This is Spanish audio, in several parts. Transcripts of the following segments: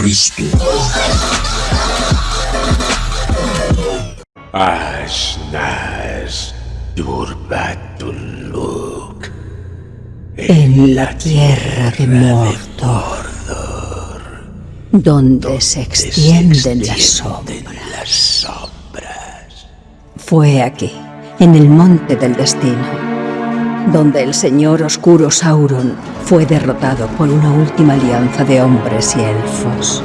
Cristo. En la tierra de Mordor, donde se extienden las sombras. Fue aquí, en el monte del destino, donde el señor oscuro Sauron fue derrotado por una última alianza de hombres y elfos.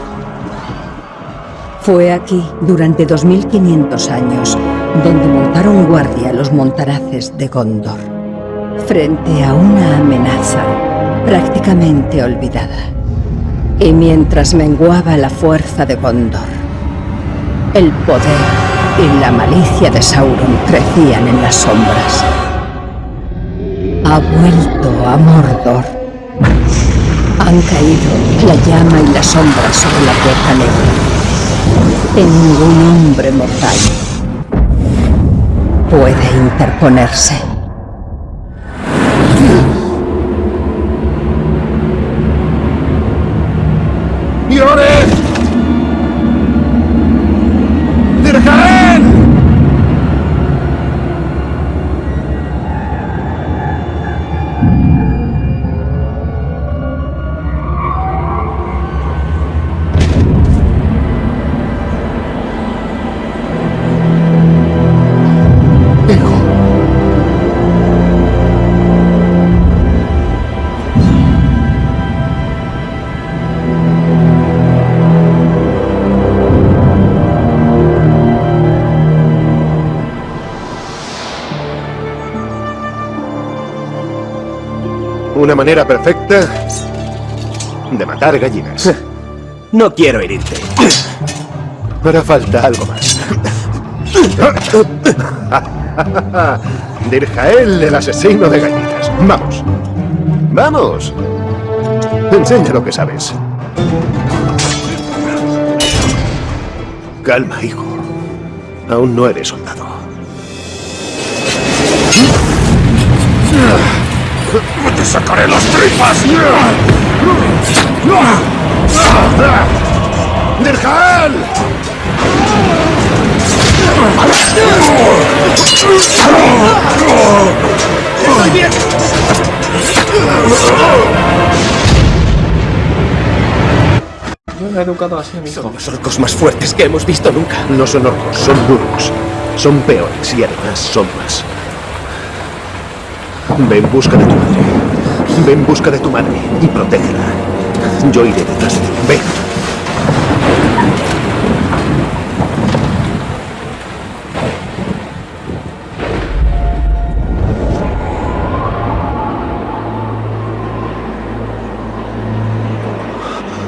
Fue aquí, durante 2500 años, donde montaron guardia los montaraces de Gondor, frente a una amenaza prácticamente olvidada. Y mientras menguaba la fuerza de Gondor, el poder y la malicia de Sauron crecían en las sombras. Ha vuelto a Mordor. Han caído la llama y la sombra sobre la puerta negra. Y ningún hombre mortal puede interponerse. Una manera perfecta de matar gallinas. No quiero herirte. Hará falta algo más. Dirjael, el asesino de gallinas. Vamos. Vamos. Enseña lo que sabes. Calma, hijo. Aún no eres soldado. ¡Te sacaré las tripas! ¡Dirjael! Yo he educado así a mi Son los orcos más fuertes que hemos visto nunca. No son orcos, son burgos. Son peores y además son más. Ve en busca de tu madre. Ve en busca de tu madre y protégela. Yo iré detrás de ti. Ve.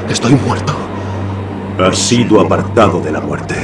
Estoy muerto. Has sido apartado de la muerte.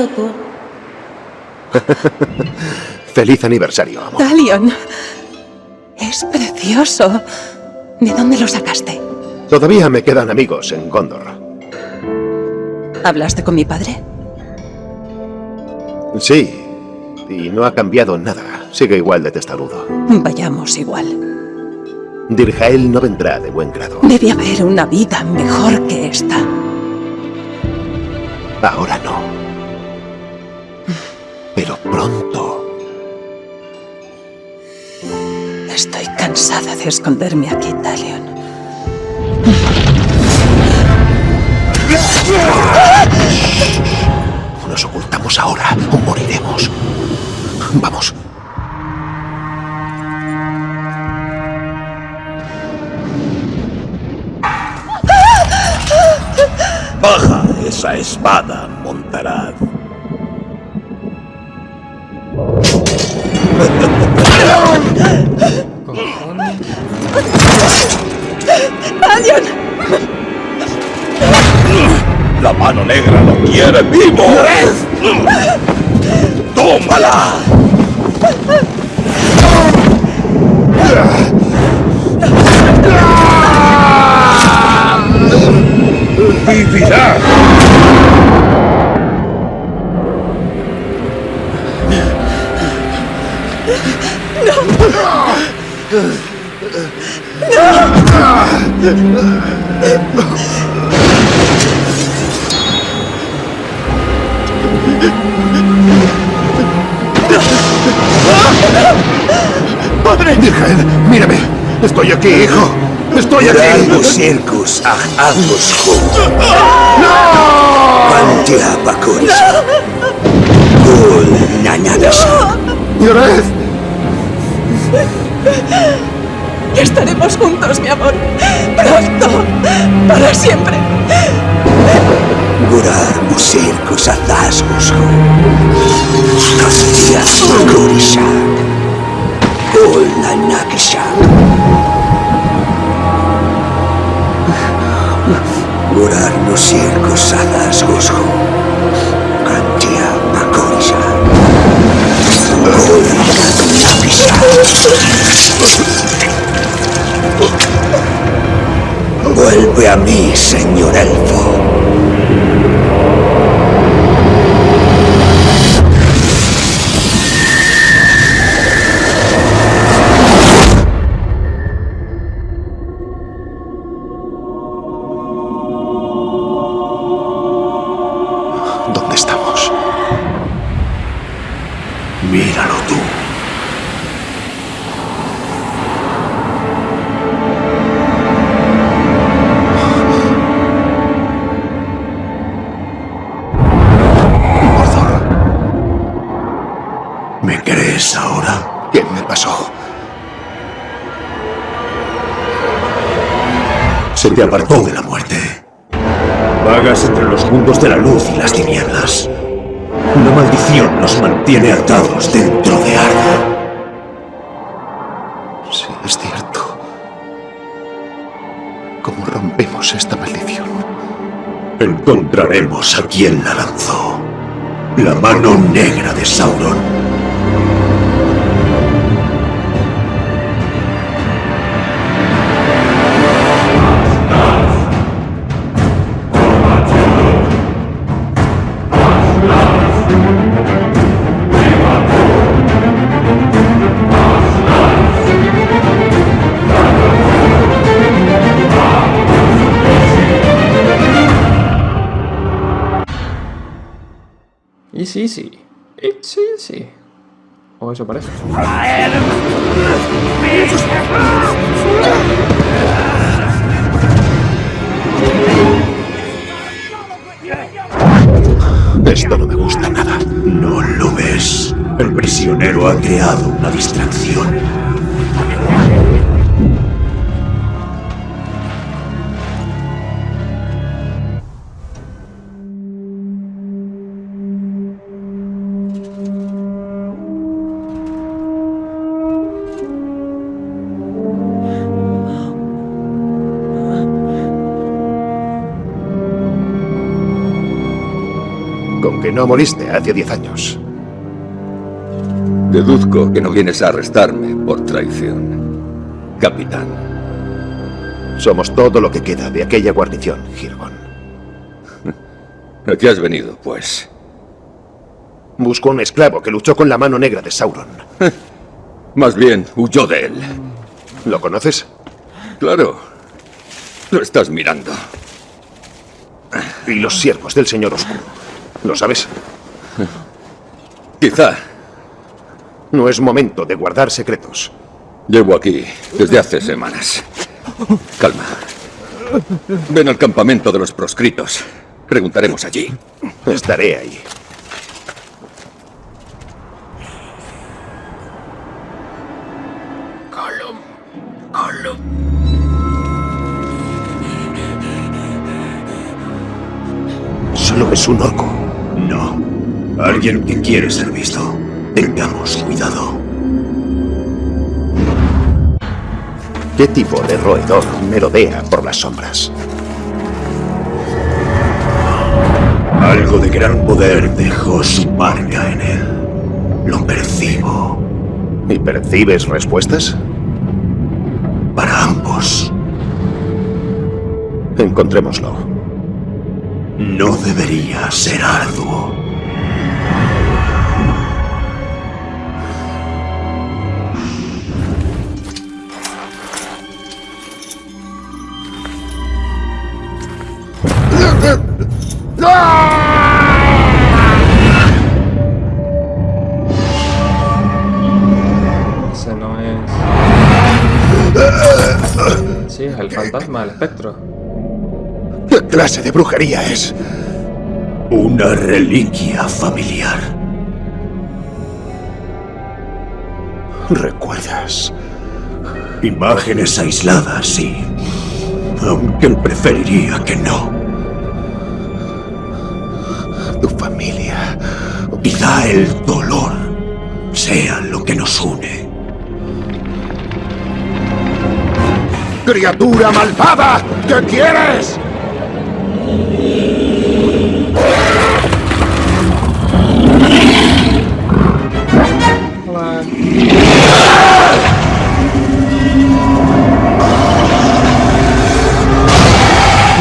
Por... Feliz aniversario, amor. Talion, es precioso. ¿De dónde lo sacaste? Todavía me quedan amigos en Gondor. ¿Hablaste con mi padre? Sí, y no ha cambiado nada. Sigue igual de testarudo. Vayamos igual. Dirjael no vendrá de buen grado. Debe haber una vida mejor que esta. Ahora no pero pronto. Estoy cansada de esconderme aquí, Talion. Nos ocultamos ahora o moriremos. Vamos. Baja esa espada, mano negra lo quiere vivo. ¡Tómala! ¡Vivirá! ¡Padre! Aquí. circus agusku. Pantia pakuris. Kul nanyadas. ¡Llored! Estaremos juntos, mi amor. Pronto. Para siempre. Gurar musirkus ataskusku. Kastia pakurisak. Kul nanyakisak. Gurar musirkus ataskusku. Kantia pakurisak. Kul nanyakisak. Vuelve a mí, señor elfo. ¿Me crees ahora? ¿Qué me pasó? Se te apartó de la muerte. Vagas entre los mundos de la luz y las tinieblas. Una maldición nos mantiene atados dentro de Arda. Sí, es cierto. ¿Cómo rompemos esta maldición? Encontraremos a quien la lanzó. La mano negra de Sauron. Easy, easy. It's easy. O eso parece. Esto no me gusta nada. No lo ves. El prisionero ha creado una distracción. No moriste hace diez años. Deduzco que no vienes a arrestarme por traición. Capitán. Somos todo lo que queda de aquella guarnición, Girgon. ¿A qué has venido, pues? Busco a un esclavo que luchó con la mano negra de Sauron. Más bien, huyó de él. ¿Lo conoces? Claro. Lo estás mirando. Y los siervos del Señor Oscuro. ¿Lo sabes? Quizá. No es momento de guardar secretos. Llevo aquí desde hace semanas. Calma. Ven al campamento de los proscritos. Preguntaremos allí. Estaré ahí. Solo es un orco. Alguien que quiere ser visto. Tengamos cuidado. ¿Qué tipo de roedor merodea por las sombras? Algo de gran poder dejó su marca en él. Lo percibo. ¿Y percibes respuestas? Para ambos. Encontrémoslo. No debería ser arduo. Espectro. ¿Qué clase de brujería es? Una reliquia familiar. ¿Recuerdas? Imágenes aisladas, sí. Aunque él preferiría que no. Tu familia. Quizá el dolor sea lo que nos une. ¡Criatura malvada! ¿Qué quieres?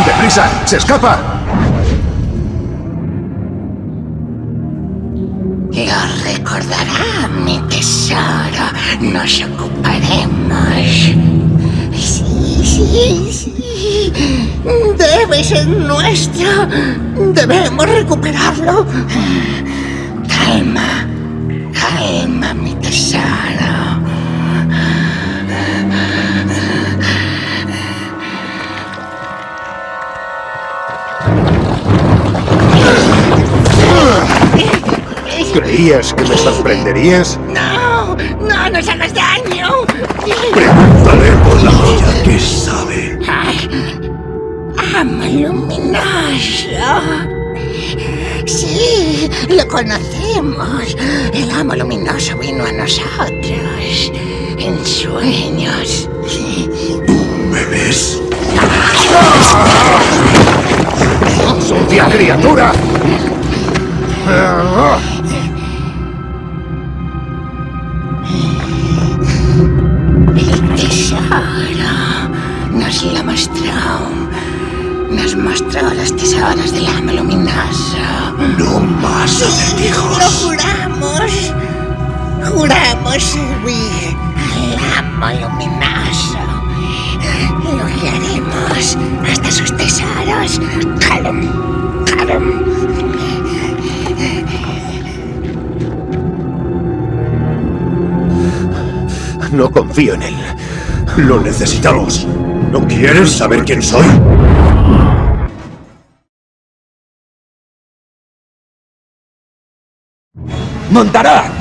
¡Deprisa! ¡Se escapa! Lo recordará, mi tesoro. Nos ocuparemos. Sí, sí. Debe ser nuestro. Debemos recuperarlo. Calma. Calma, mi tesoro. ¿Creías que me sorprenderías? No, no nos hagas daño. Ama luminoso. Sí, lo conocemos. El amo luminoso vino a nosotros en sueños. ¿Me ves? ¡Sucia criatura! El tesoro nos lo mostró. Nos mostró los tesoros del amo luminoso. No más ¡Lo acertijos. juramos! Juramos servir al amo luminoso. Lo guiaremos hasta sus tesoros. Calum, Calum. No confío en él. Lo necesitamos. ¿No quieres saber quién soy? Montarán.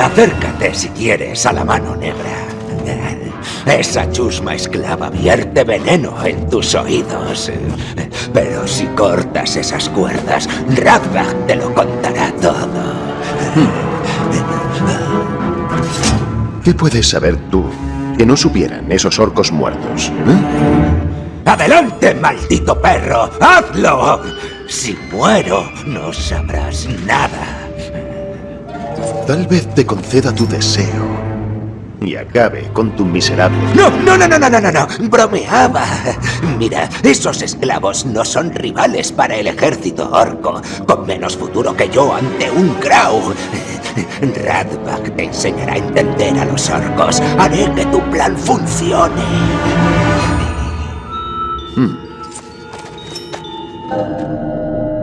Acércate si quieres a la mano negra. Esa chusma esclava vierte veneno en tus oídos. Pero si cortas esas cuerdas, Radbach te lo contará todo. ¿Qué puedes saber tú que no supieran esos orcos muertos? ¿eh? ¡Adelante, maldito perro! ¡Hazlo! Si muero, no sabrás nada. Tal vez te conceda tu deseo y acabe con tu miserable... No, no, no, no, no, no, no, no. Bromeaba. Mira, esos esclavos no son rivales para el ejército orco, con menos futuro que yo ante un Grau. Radbach te enseñará a entender a los orcos. Haré que tu plan funcione.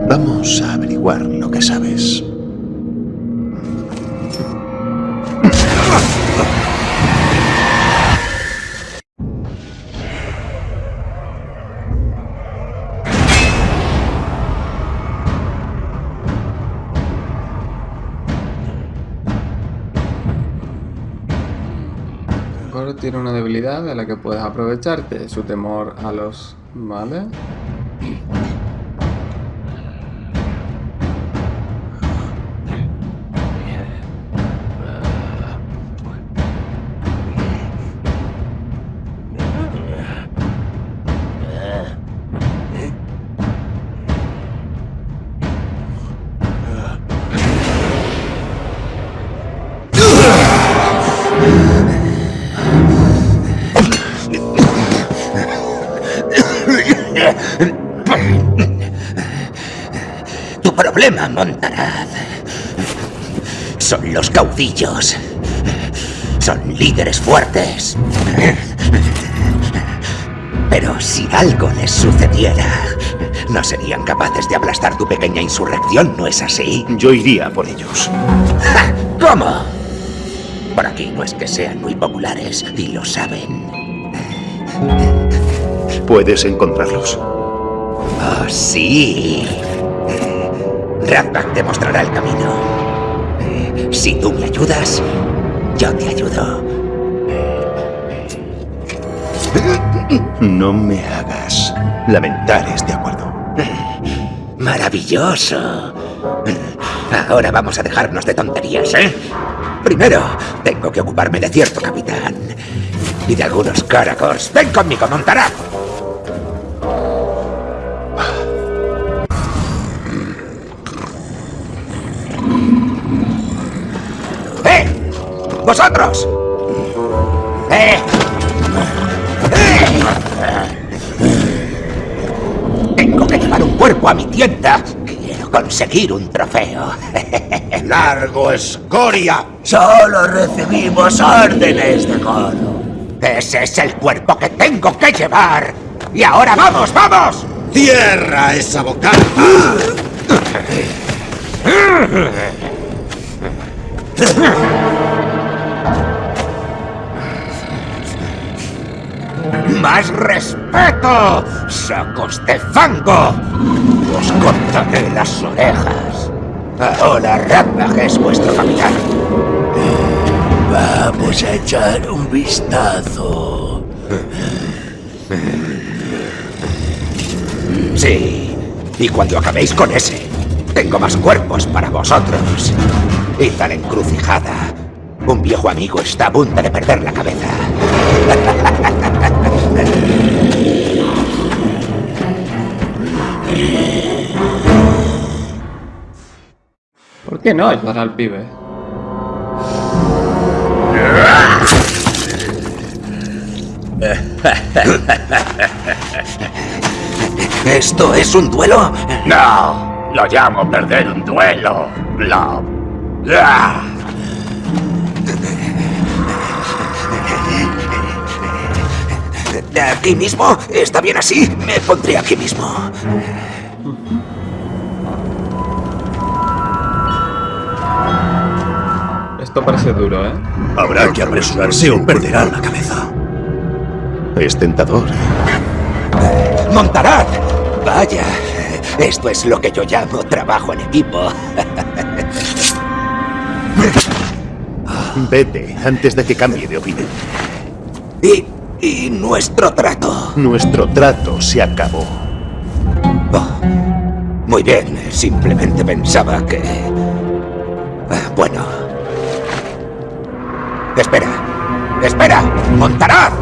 Vamos a averiguar lo que sabes. Tiene una debilidad de la que puedes aprovecharte, su temor a los... ¿Vale? Caudillos. Son líderes fuertes. Pero si algo les sucediera, no serían capaces de aplastar tu pequeña insurrección, ¿no es así? Yo iría por ellos. ¡Ja! ¿Cómo? Por aquí no es que sean muy populares y lo saben. Puedes encontrarlos. Oh, sí. Razbak te mostrará el camino. Si tú me ayudas, yo te ayudo. No me hagas lamentar este acuerdo. Maravilloso. Ahora vamos a dejarnos de tonterías, ¿eh? Primero, tengo que ocuparme de cierto capitán. Y de algunos caracos. Ven conmigo, Montará. ¡Vosotros! ¡Eh! ¡Eh! Tengo que llevar un cuerpo a mi tienda. Quiero conseguir un trofeo. ¡Largo, escoria! Solo recibimos órdenes de coro. Ese es el cuerpo que tengo que llevar. Y ahora vamos, vamos. ¡Cierra esa boca! ¡Más respeto! ¡Sacos de fango! Os cortaré las orejas. Ahora Ratbag es vuestro capitán. Vamos a echar un vistazo. Sí, y cuando acabéis con ese, tengo más cuerpos para vosotros. Y tal encrucijada. Un viejo amigo está a punto de perder la cabeza. ¿Por qué no ayudar al pibe? ¿Esto es un duelo? No, lo llamo perder un duelo. Lo... ¿Aquí mismo? ¿Está bien así? Me pondré aquí mismo. Esto parece duro, ¿eh? Habrá que apresurarse o perderá la cabeza. Es tentador. ¡Montarad! Vaya, esto es lo que yo llamo trabajo en equipo. Vete antes de que cambie de opinión. ¿Y, y nuestro trato? Nuestro trato se acabó. Oh, muy bien, simplemente pensaba que... Ah, Bueno. Espera. ¡Espera! ¡Montarad!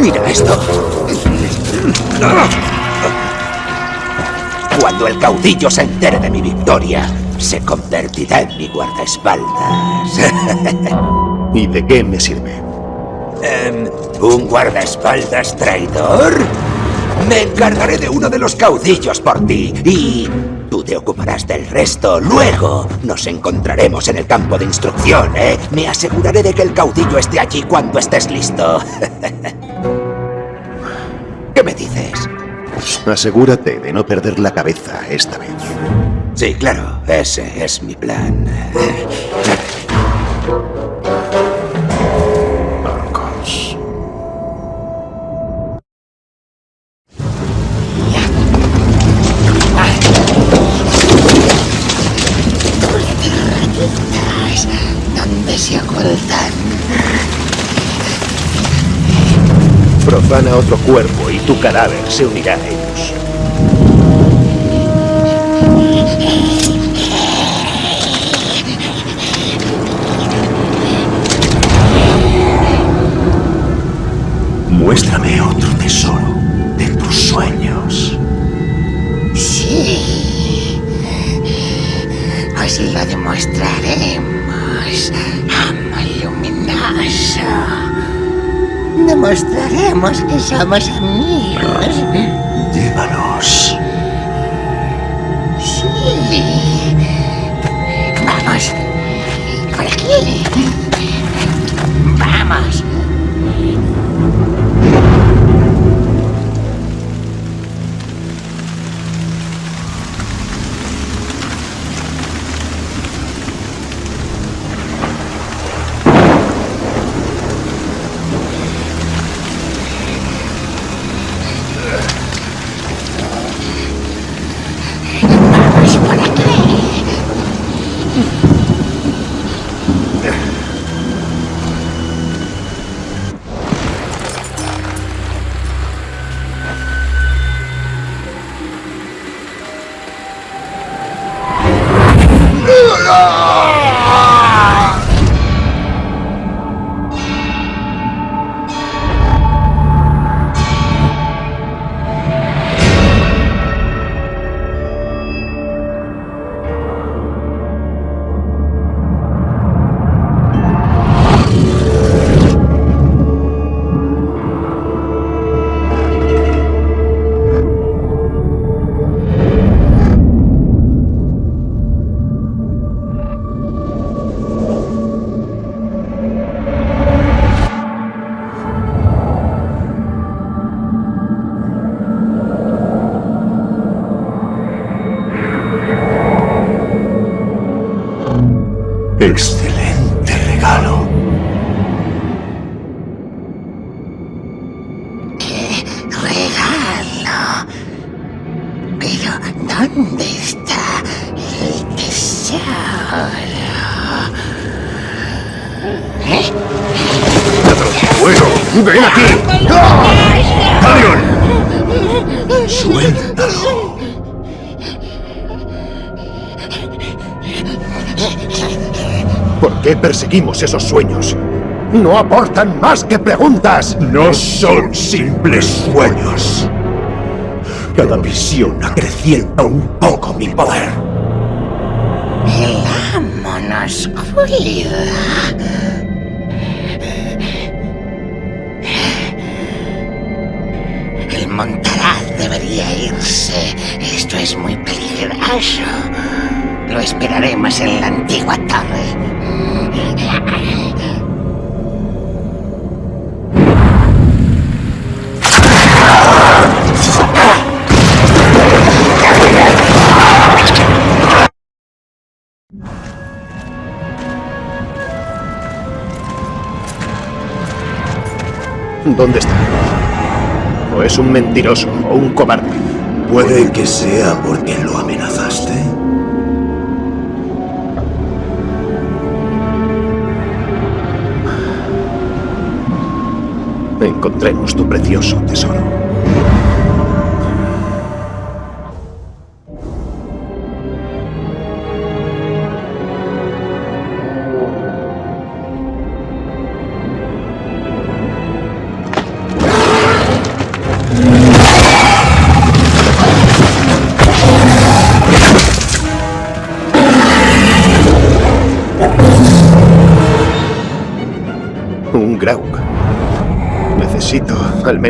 Mira esto. Cuando el caudillo se entere de mi victoria, se convertirá en mi guardaespaldas. ¿Y de qué me sirve? Em, ¿Un guardaespaldas traidor? Me encargaré de uno de los caudillos por ti y tú te ocuparás del resto. Luego nos encontraremos en el campo de instrucción, ¿eh? Me aseguraré de que el caudillo esté allí cuando estés listo. ¿Qué me dices? Asegúrate de no perder la cabeza esta vez. Sí, claro, ese es mi plan. Profana otro cuerpo y tu cadáver se unirá a ellos. Muéstrame otro tesoro de tus sueños. Sí. Os lo demostraremos. Amo luminoso. Demostraremos que somos amigos. Llévanos. Sí. Vamos. Por aquí. Suéltalo. ¿Por qué perseguimos esos sueños? No aportan más que preguntas. No son simples sueños. Cada visión acrecienta un poco mi poder. El amo nos cuida. El Montaraz debería irse. Esto es muy peligroso. Lo esperaremos en la antigua torre. ¿Dónde está? ¿O es un mentiroso o un cobarde? Puede que sea porque lo amenazaste. Encontremos tu precioso tesoro.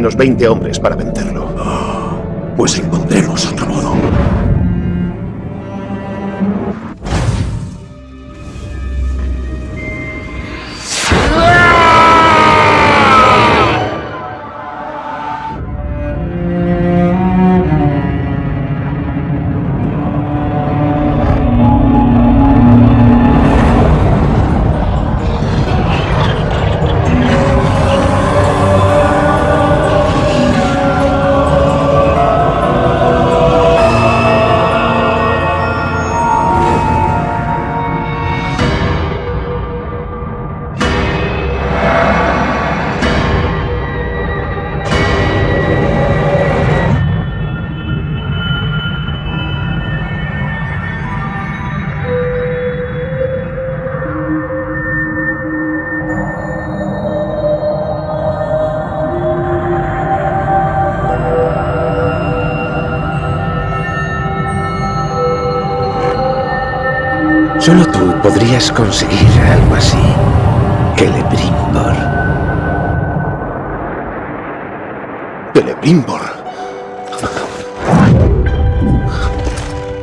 Menos 20 hombres para vencerlo. Pues encontremos Solo tú podrías conseguir algo así. Que le Brimbor. Celebrimbor.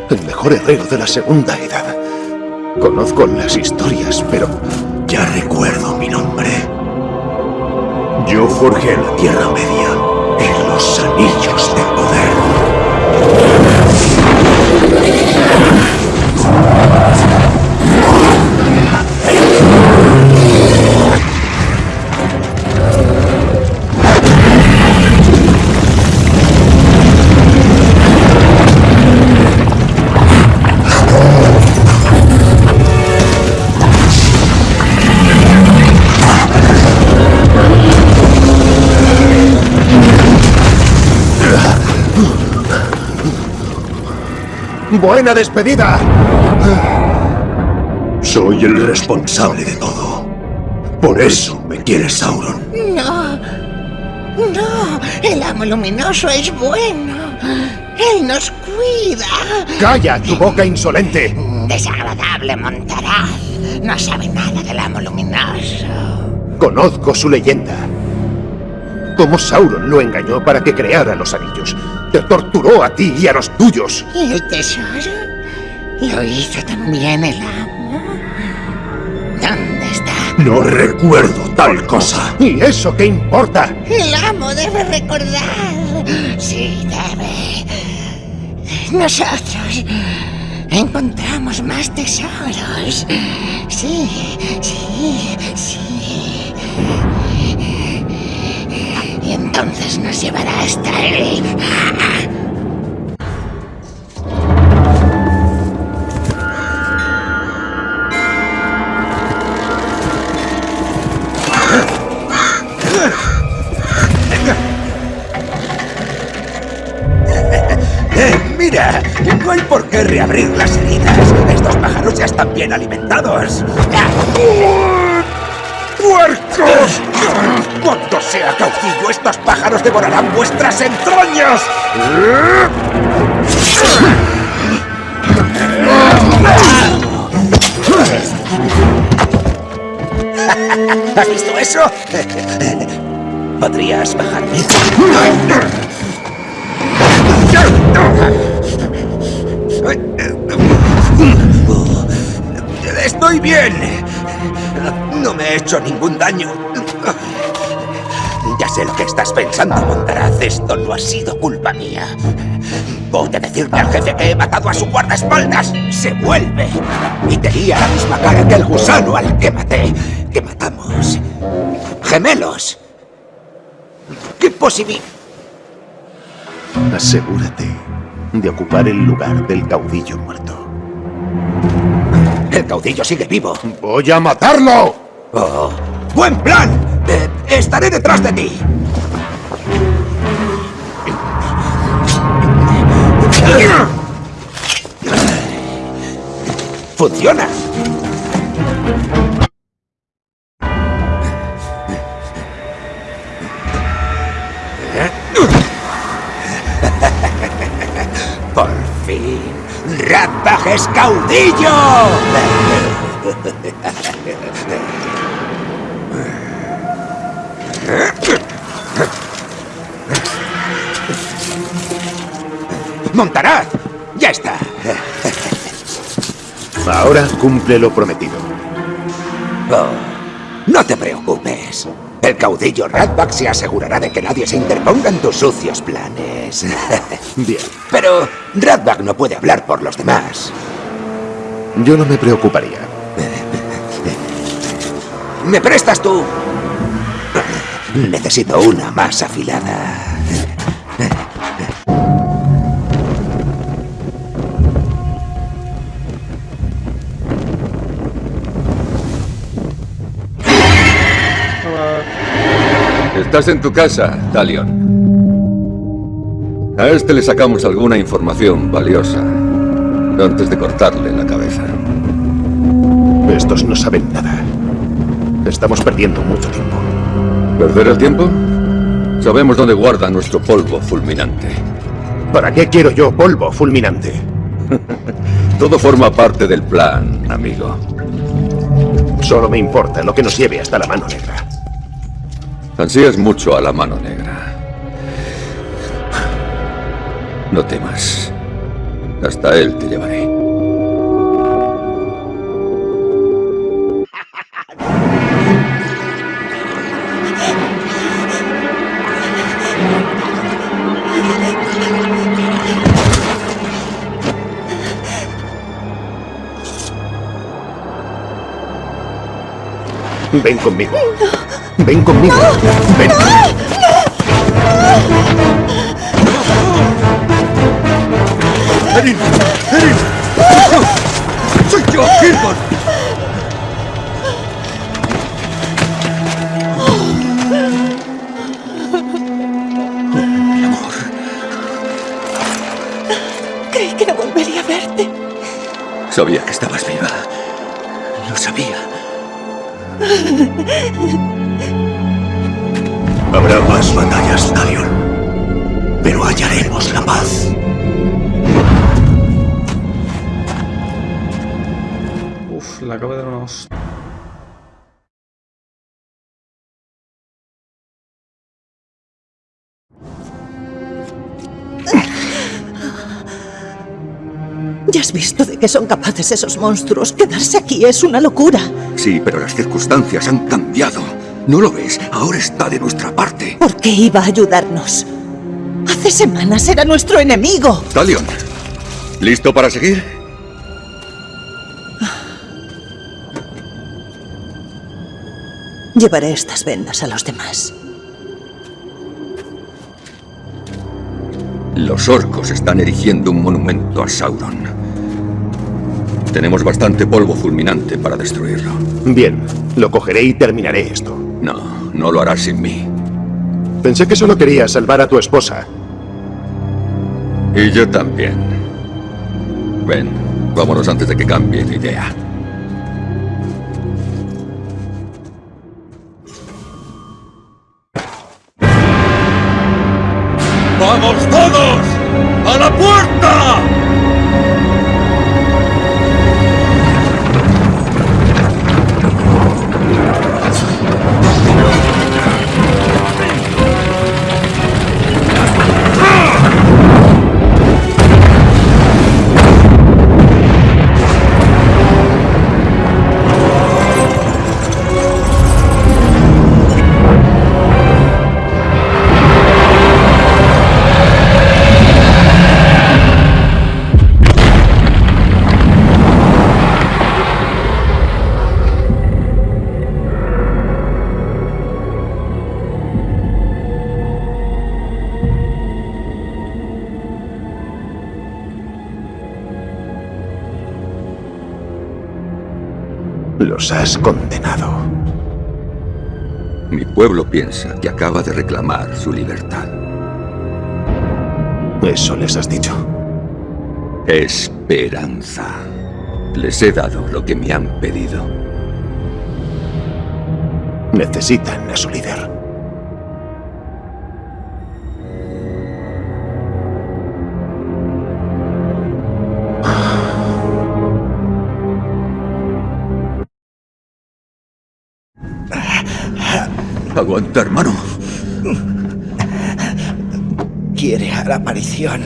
El mejor herrero de la Segunda Edad. Conozco las historias, pero... Ya recuerdo mi nombre. Yo forjé la Tierra Media y los Anillos de Poder. ¡Buena despedida! Soy el responsable de todo. Por eso me quiere Sauron. No. No. El amo luminoso es bueno. Él nos cuida. ¡Calla tu boca insolente! Desagradable Montaraz. No sabe nada del amo luminoso. Conozco su leyenda. Cómo Sauron lo engañó para que creara los anillos. Te torturó a ti y a los tuyos. ¿Y el tesoro? ¿Lo hizo también el amo? ¿Dónde está? No recuerdo tal cosa. ¿Y eso qué importa? El amo debe recordar. Sí, debe. Nosotros encontramos más tesoros. Sí, sí, sí. Entonces nos llevará hasta él. Eh, mira, no hay por qué reabrir las heridas. Estos pájaros ya están bien alimentados. ¡Puercos! Cuando sea caudillo, estos pájaros devorarán vuestras entrañas. ¿Has visto eso? ¿Podrías bajarme? Estoy bien. No me he hecho ningún daño. Ya sé lo que estás pensando, Montaraz. Esto no ha sido culpa mía. Voy a decirle al jefe que he matado a su guardaespaldas. Se vuelve. Y tenía la misma cara que el gusano al que maté. Que matamos. Gemelos. ¿Qué posibilidad? Asegúrate de ocupar el lugar del caudillo muerto. El caudillo sigue vivo. ¡Voy a matarlo! Oh, ¡Buen plan! Estaré detrás de ti. ¡Funciona! Por fin, Ratbag es caudillo. Montaraz, ya está. Ahora cumple lo prometido. Oh, no te preocupes. El caudillo Ratbag se asegurará de que nadie se interponga en tus sucios planes. Bien. Pero Ratbag no puede hablar por los demás. Yo no me preocuparía. ¿Me prestas tú? Necesito una más afilada. Estás en tu casa, Talion. A este le sacamos alguna información valiosa antes de cortarle la cabeza. Estos no saben nada. Estamos perdiendo mucho tiempo. ¿Perder el tiempo? Sabemos dónde guarda nuestro polvo fulminante. ¿Para qué quiero yo polvo fulminante? Todo forma parte del plan, amigo. Solo me importa lo que nos lleve hasta la mano negra. Ansías mucho a la mano negra. No temas. Hasta él te llevaré. Ven conmigo. Ven conmigo. Ven. ¡Erin! ¡Erin! ¡Soy yo, Kirkon! Mi amor. Creí que no volvería a verte. Sabía que estabas viva. Habrá más batallas, Talion. Pero hallaremos la paz. Uf, le acabo de dar. Has visto de qué son capaces esos monstruos. Quedarse aquí es una locura. Sí, pero las circunstancias han cambiado. ¿No lo ves? Ahora está de nuestra parte. ¿Por qué iba a ayudarnos? Hace semanas era nuestro enemigo. Talion, ¿listo para seguir? Llevaré estas vendas a los demás. Los orcos están erigiendo un monumento a Sauron. Tenemos bastante polvo fulminante para destruirlo. Bien, lo cogeré y terminaré esto. No, no lo harás sin mí. Pensé que solo querías salvar a tu esposa. Y yo también. Ven, vámonos antes de que cambie de idea. ¡Vamos todos! ¡A la puerta! Los has condenado. Mi pueblo piensa que acaba de reclamar su libertad. ¿Eso les has dicho? Esperanza. Les he dado lo que me han pedido. Necesitan a su líder. Aguanta, hermano. Quiere a la aparición.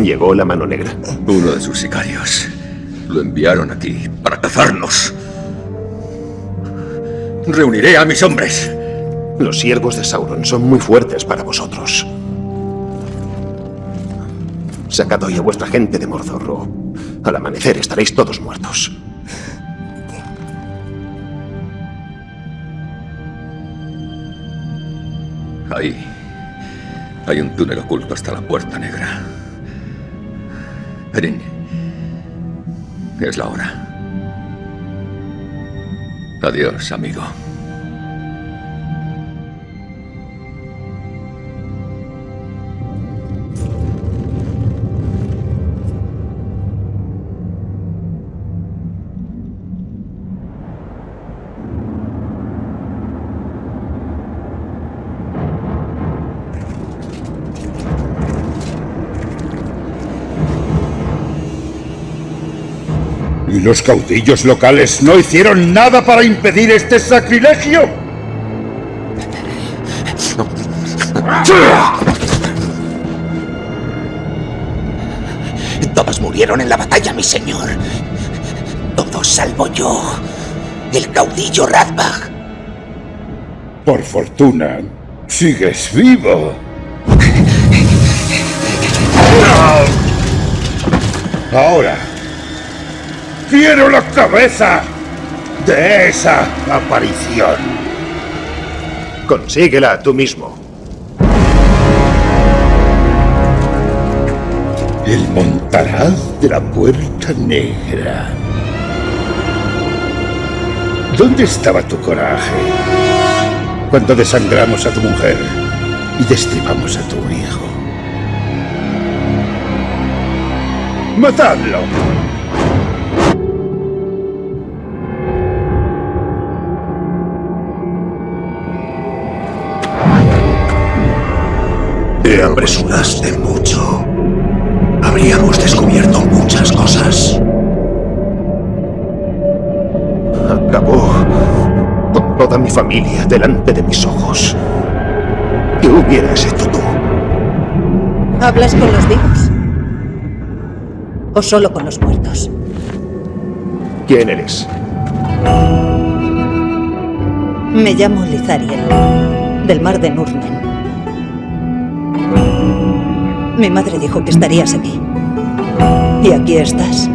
Llegó la mano negra. Uno de sus sicarios. Lo enviaron aquí para cazarnos. Reuniré a mis hombres. Los siervos de Sauron son muy fuertes para vosotros. Sacad hoy a vuestra gente de Mordor o al amanecer estaréis todos muertos. Ahí. Hay un túnel oculto hasta la Puerta Negra. Erin. Es la hora. Adiós, amigo. ¿Y los caudillos locales no hicieron nada para impedir este sacrilegio? Todos murieron en la batalla, mi señor. Todos salvo yo, el caudillo Radbach. Por fortuna, sigues vivo. Ahora, quiero la cabeza de esa aparición. Consíguela tú mismo. El montaraz de la puerta negra. ¿Dónde estaba tu coraje? Cuando desangramos a tu mujer y destripamos a tu hijo. ¡Matadlo! Te apresuraste mucho. Habríamos descubierto muchas cosas. Acabó con toda mi familia delante de mis ojos. ¿Qué hubieras hecho tú? ¿Hablas con los vivos? ¿O solo con los muertos? ¿Quién eres? Me llamo Lizariel, del mar de Nurnen. Mi madre dijo que estarías aquí. Y aquí estás.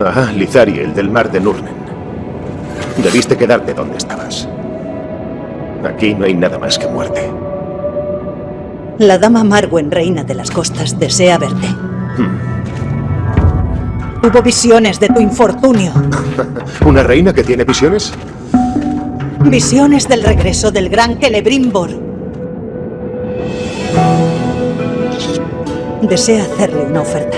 Ah, Lizariel, del mar de Nurnen. Debiste quedarte donde estabas. Aquí no hay nada más que muerte. La dama Marwen, reina de las costas, desea verte. Hubo visiones de tu infortunio. ¿Una reina que tiene visiones? Visiones del regreso del gran Celebrimbor. Desea hacerle una oferta.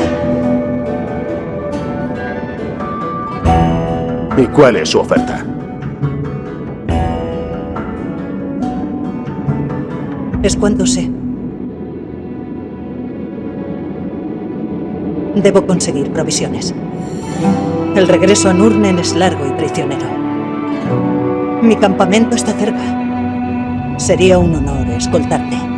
¿Y cuál es su oferta? Es cuanto sé. Debo conseguir provisiones. El regreso a Nurnen es largo y prisionero. Mi campamento está cerca. Sería un honor escoltarte.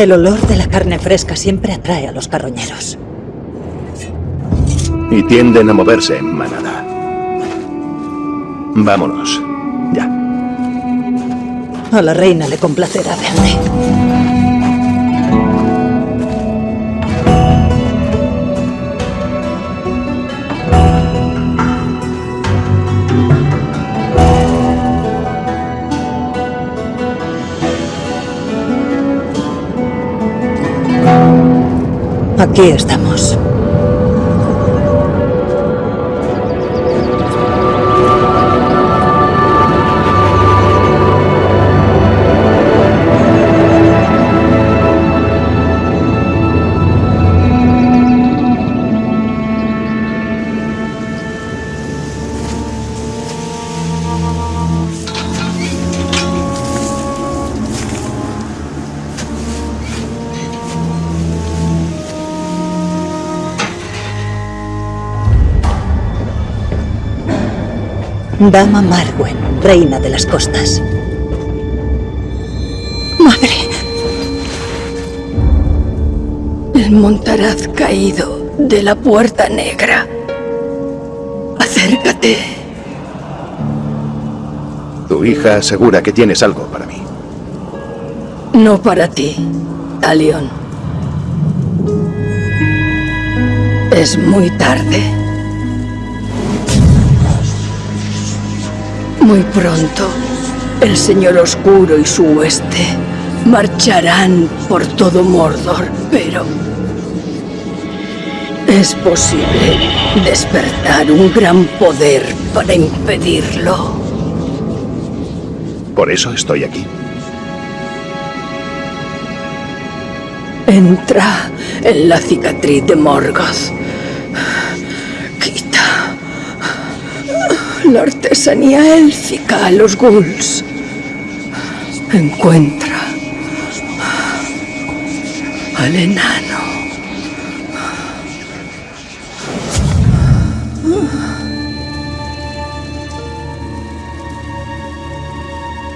El olor de la carne fresca siempre atrae a los carroñeros. Y tienden a moverse en manada. Vámonos. Ya. A la reina le complacerá verte. Aquí estamos. Dama Marwen, reina de las costas. Madre. El montaraz caído de la puerta negra. Acércate. Tu hija asegura que tienes algo para mí. No para ti, Talion. Es muy tarde. Muy pronto, el Señor Oscuro y su hueste marcharán por todo Mordor, pero... Es posible despertar un gran poder para impedirlo. Por eso estoy aquí. Entra en la cicatriz de Morgoth. La artesanía élfica a los ghouls. Encuentra al enano.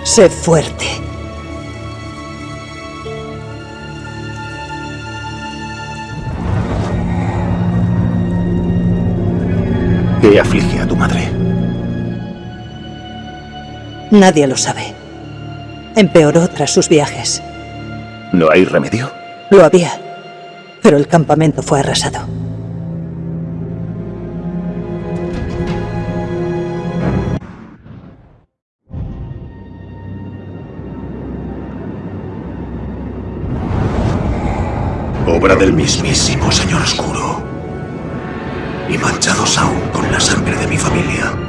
Sé fuerte. ¿Qué aflige a tu madre? Nadie lo sabe. Empeoró tras sus viajes. ¿No hay remedio? Lo había, pero el campamento fue arrasado. Obra del mismísimo Señor Oscuro. Y manchados aún con la sangre de mi familia.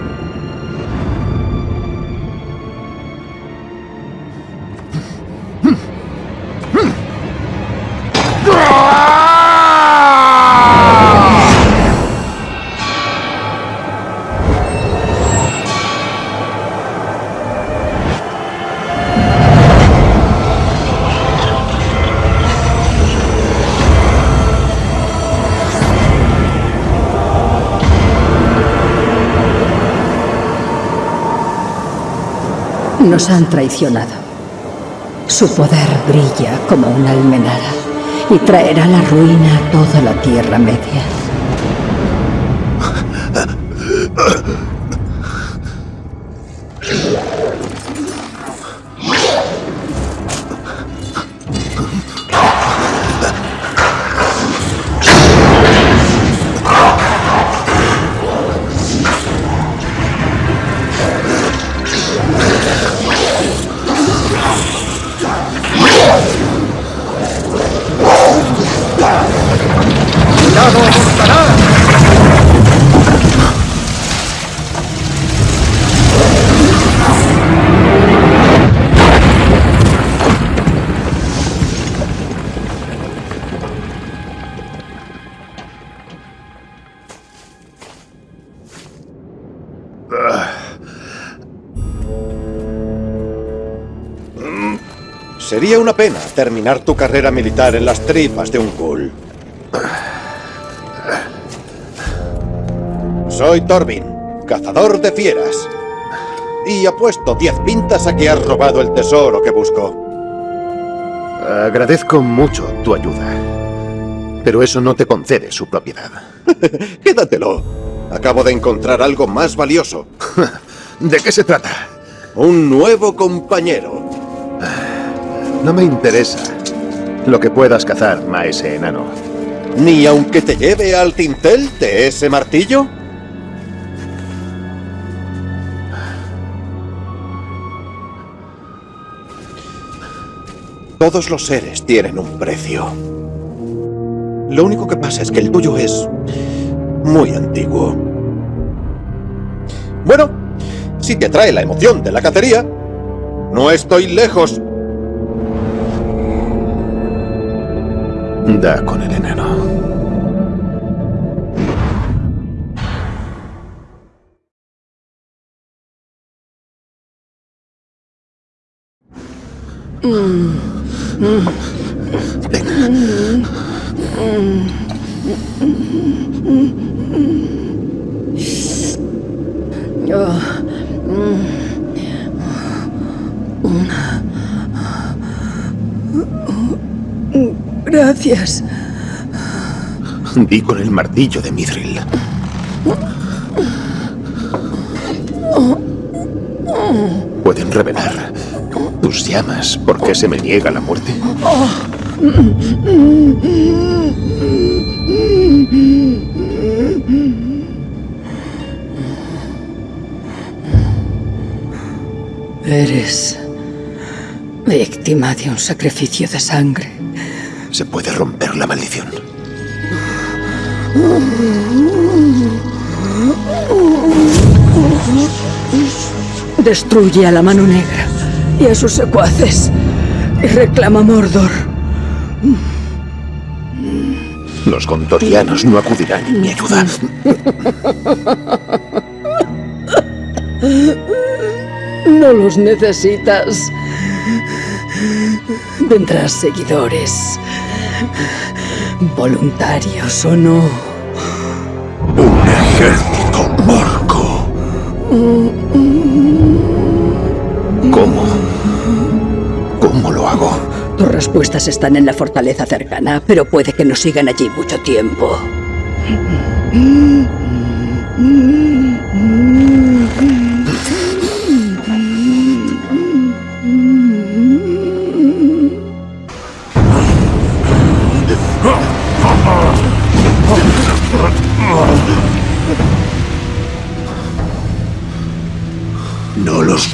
Nos han traicionado. Su poder brilla como una almenara y traerá la ruina a toda la Tierra Media. Sería una pena terminar tu carrera militar en las tripas de un ghoul. Soy Torvin, cazador de fieras. Y apuesto diez pintas a que has robado el tesoro que busco. Agradezco mucho tu ayuda. Pero eso no te concede su propiedad. Quédatelo. Acabo de encontrar algo más valioso. ¿De qué se trata? Un nuevo compañero. No me interesa lo que puedas cazar, maese enano. ¿Ni aunque te lleve al tintel de ese martillo? Todos los seres tienen un precio. Lo único que pasa es que el tuyo es muy antiguo. Bueno, si te atrae la emoción de la cacería, no estoy lejos. Da con el enano. Gracias. Di con el martillo de Mithril. ¿Pueden revelar tus llamas por qué se me niega la muerte? Eres víctima de un sacrificio de sangre. Se puede romper la maldición. Destruye a la mano negra y a sus secuaces y reclama Mordor. Los gondorianos no acudirán en mi ayuda. No los necesitas. Tendrás seguidores, voluntarios o no. Un ejército orco. ¿Cómo? ¿Cómo lo hago? Tus respuestas están en la fortaleza cercana, pero puede que no sigan allí mucho tiempo.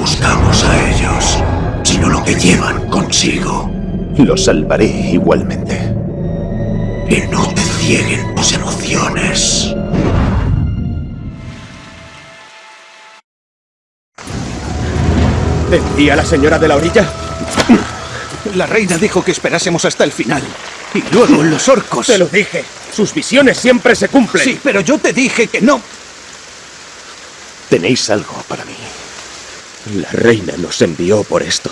Buscamos a ellos, sino lo que llevan consigo. Los salvaré igualmente. Que no te cieguen tus emociones. ¿Decía la señora de la orilla? La reina dijo que esperásemos hasta el final. Y luego los orcos. Te lo dije. Sus visiones siempre se cumplen. Sí, pero yo te dije que no. Tenéis algo para mí. La reina nos envió por esto.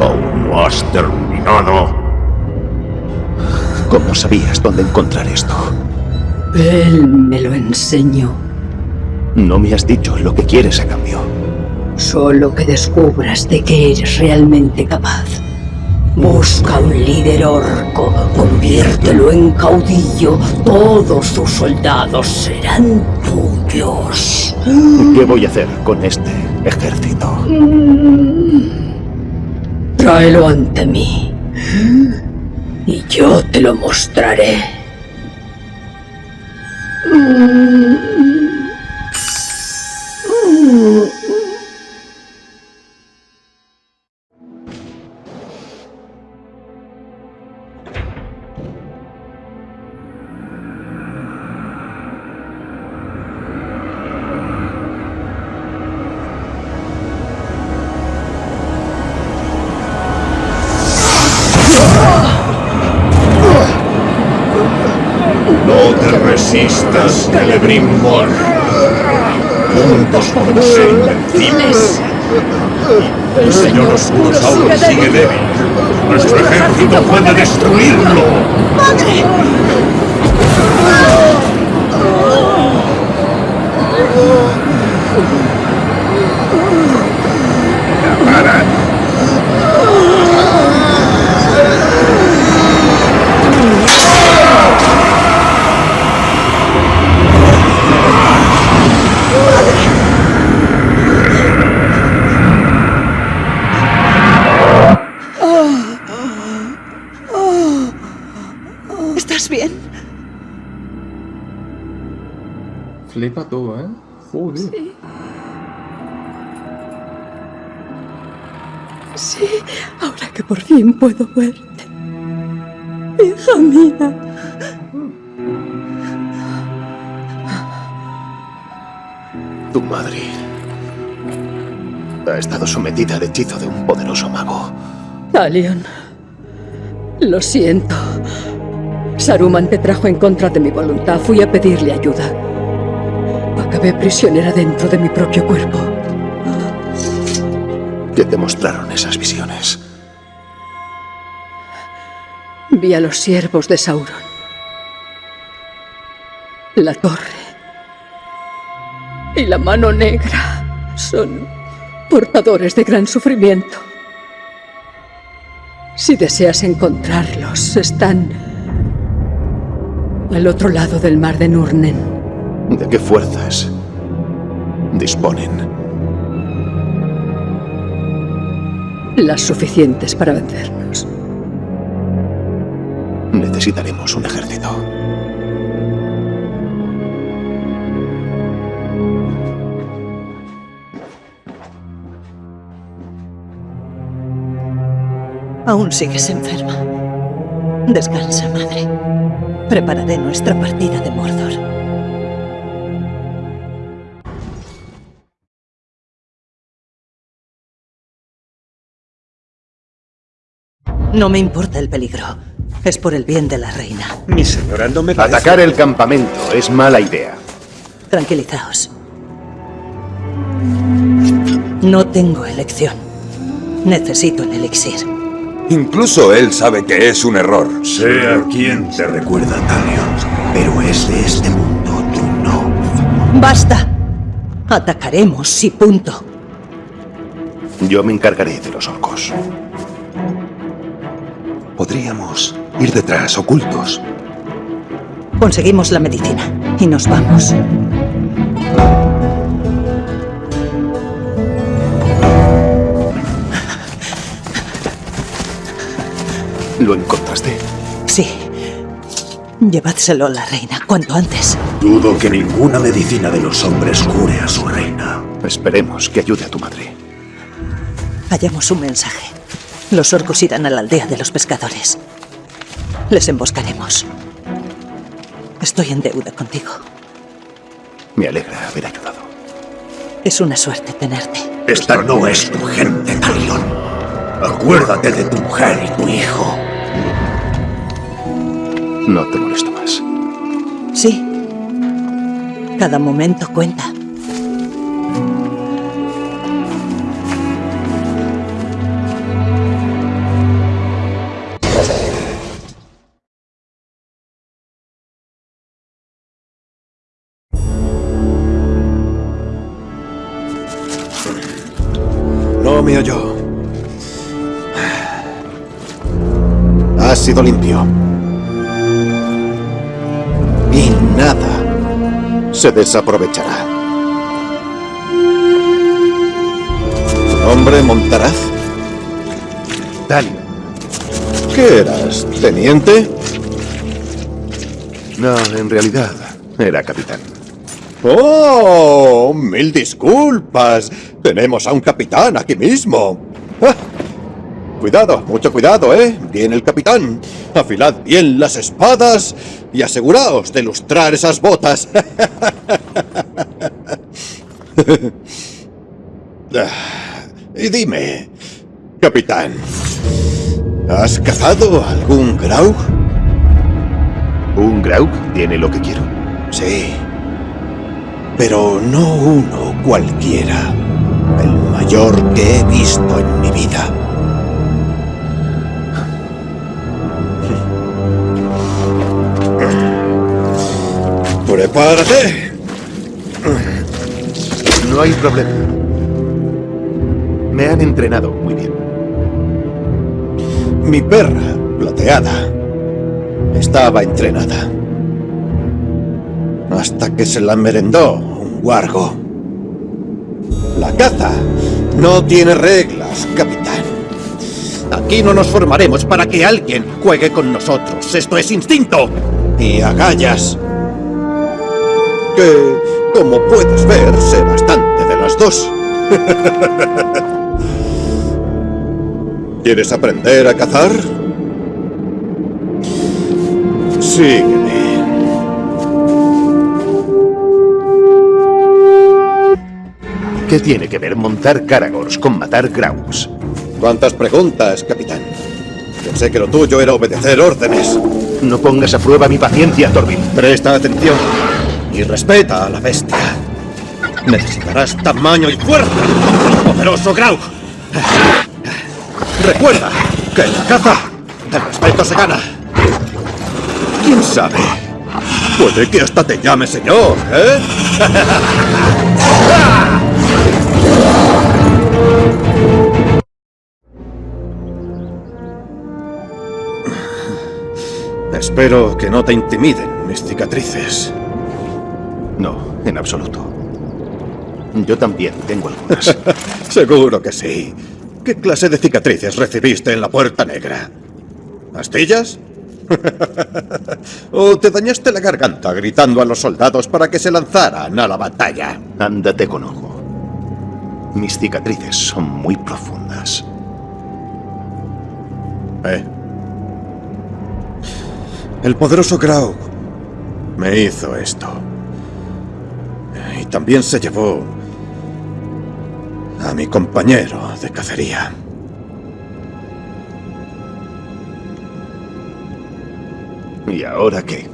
¿Aún no has terminado? ¿Cómo sabías dónde encontrar esto? Él me lo enseñó. No me has dicho lo que quieres a cambio. Solo que descubras de qué eres realmente capaz. Busca un líder orco, conviértelo en caudillo, todos sus soldados serán tuyos. ¿Qué voy a hacer con este ejército? Tráelo ante mí. Y yo te lo mostraré. Flipa tú, ¿eh? Joder. Sí. Sí, ahora que por fin puedo verte. Hija mía. Tu madre ha estado sometida al hechizo de un poderoso mago. Talion. Lo siento. Saruman te trajo en contra de mi voluntad. Fui a pedirle ayuda. Acabé prisionera dentro de mi propio cuerpo. ¿Qué te mostraron esas visiones? Vi a los siervos de Sauron. La torre. Y la mano negra son portadores de gran sufrimiento. Si deseas encontrarlos, están al otro lado del mar de Nurnen. ¿De qué fuerzas disponen? Las suficientes para vencernos. Necesitaremos un ejército. Aún sigues enferma. Descansa, madre. Prepararé nuestra partida de Mordor. No me importa el peligro. Es por el bien de la reina. Mi señora, no me Atacar el campamento es mala idea. Tranquilizaos. No tengo elección. Necesito el elixir. Incluso él sabe que es un error. Sé a quién te recuerda, Talion, pero es de este mundo, tú no. ¡Basta! Atacaremos y punto. Yo me encargaré de los orcos. Podríamos ir detrás, ocultos. Conseguimos la medicina y nos vamos. ¿Lo encontraste? Sí. Llevádselo a la reina cuanto antes. Dudo que ninguna medicina de los hombres cure a su reina. Esperemos que ayude a tu madre. Hallamos un mensaje. Los orcos irán a la aldea de los pescadores. Les emboscaremos. Estoy en deuda contigo. Me alegra haber ayudado. Es una suerte tenerte. Esta no es tu gente, Talion. Acuérdate de tu mujer y tu hijo. No te molesto más. Sí. Cada momento cuenta. Sido limpio. Y nada se desaprovechará. ¿Tu nombre, Montaraz? Dale. ¿Qué eras, teniente? No, en realidad era capitán. ¡Oh! Mil disculpas. Tenemos a un capitán aquí mismo. Ah, Cuidado, mucho cuidado, ¿eh? Viene el capitán. Afilad bien las espadas y aseguraos de lustrar esas botas. Y dime, capitán, ¿has cazado algún Graug? ¿Un Graug tiene lo que quiero? Sí. Pero no uno cualquiera. El mayor que he visto en mi vida. ¡Prepárate! No hay problema. Me han entrenado muy bien. Mi perra, plateada, estaba entrenada. Hasta que se la merendó un guargo. La caza no tiene reglas, capitán. Aquí no nos formaremos para que alguien juegue con nosotros. Esto es instinto y agallas. Que, como puedes ver, sé bastante de las dos. ¿Quieres aprender a cazar? Sígueme. ¿Qué tiene que ver montar Caragors con matar Graugs? ¿Cuántas preguntas, capitán? Pensé que lo tuyo era obedecer órdenes. No pongas a prueba mi paciencia, Torvin. Presta atención y respeta a la bestia. Necesitarás tamaño y fuerza poderoso Graug. Recuerda que en la caza el respeto se gana. ¿Quién sabe? Puede que hasta te llame señor, ¿eh? Espero que no te intimiden mis cicatrices. No, en absoluto. Yo también tengo algunas. Seguro que sí. ¿Qué clase de cicatrices recibiste en la Puerta Negra? ¿Astillas? ¿O te dañaste la garganta gritando a los soldados para que se lanzaran a la batalla? Ándate con ojo. Mis cicatrices son muy profundas. ¿Eh? El poderoso Graug me hizo esto. Y también se llevó a mi compañero de cacería. ¿Y ahora qué?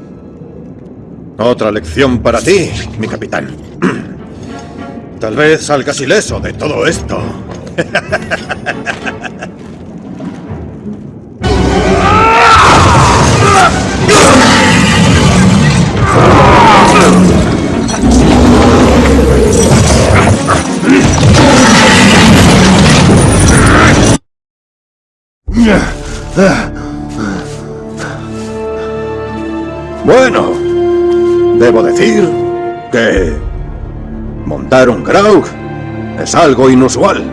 Otra lección para ti, mi capitán. Tal vez salgas ileso de todo esto. Bueno, debo decir que montar un Graug es algo inusual.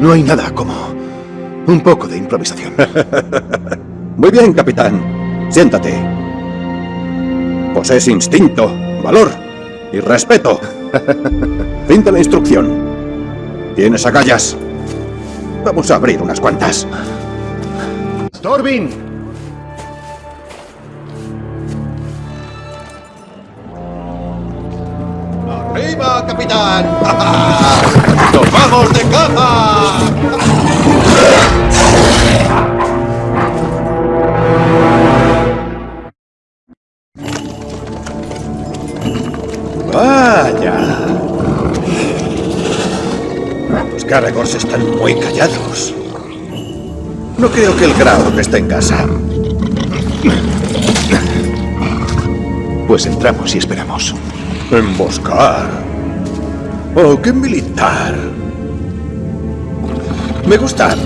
No hay nada como un poco de improvisación. Muy bien, capitán. Siéntate. Posees instinto, valor y respeto. fin de la instrucción. Tienes agallas. Vamos a abrir unas cuantas. ¡Torvin! ¡Arriba, capitán! ¡Nos vamos de caza! ¡Vaya! Los Caragors están muy callados. No creo que el Grau esté en casa. Pues entramos y esperamos. ¿Emboscar? ¡Oh, qué militar! Me gusta.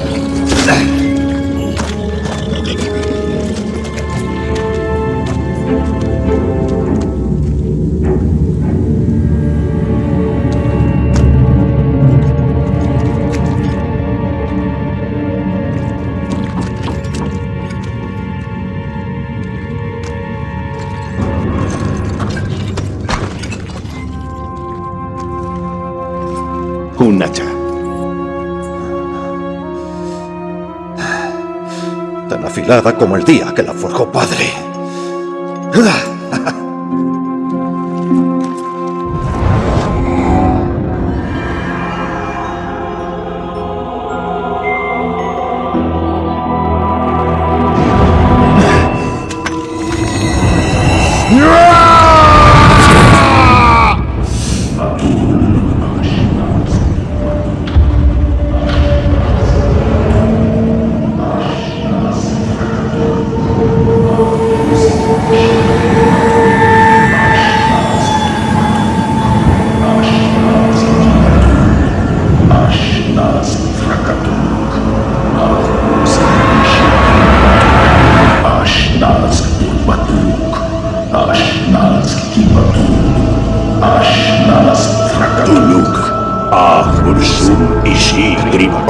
Afilada como el día que la forjó padre.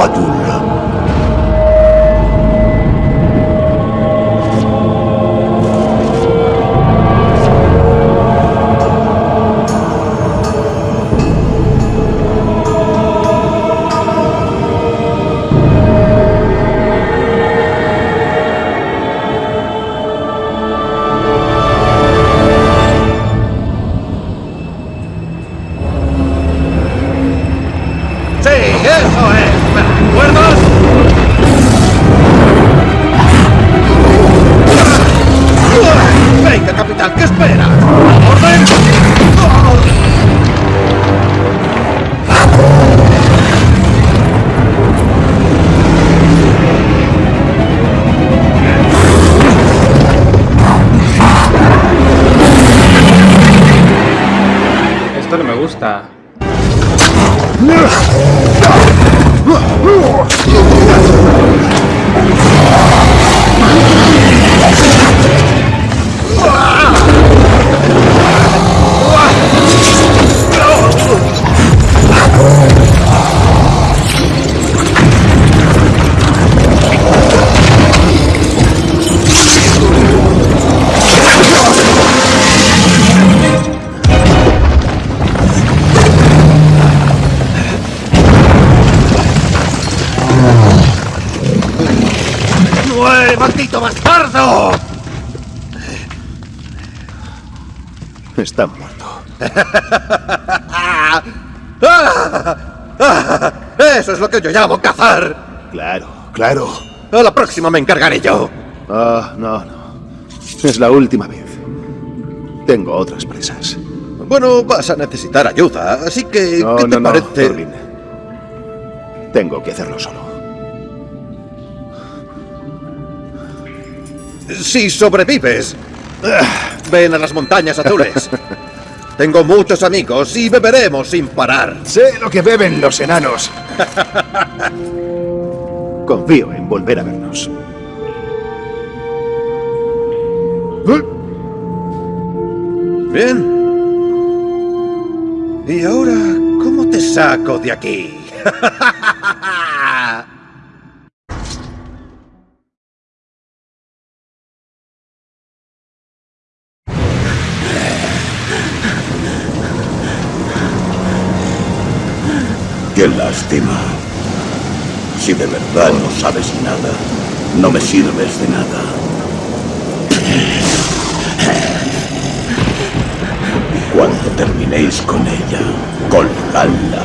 Adul. Eso es lo que yo llamo cazar. Claro, claro. A la próxima me encargaré yo. Ah, no, no. Es la última vez. Tengo otras presas. Bueno, vas a necesitar ayuda, así que No, ¿qué te no, no, parece? Tengo que hacerlo solo. Si sobrevives, ah, ven a las montañas azules. Tengo muchos amigos y beberemos sin parar. Sé lo que beben los enanos. Confío en volver a vernos. Bien. ¿Y ahora cómo te saco de aquí? Sabes nada, no me sirves de nada. Cuando terminéis con ella, colgadla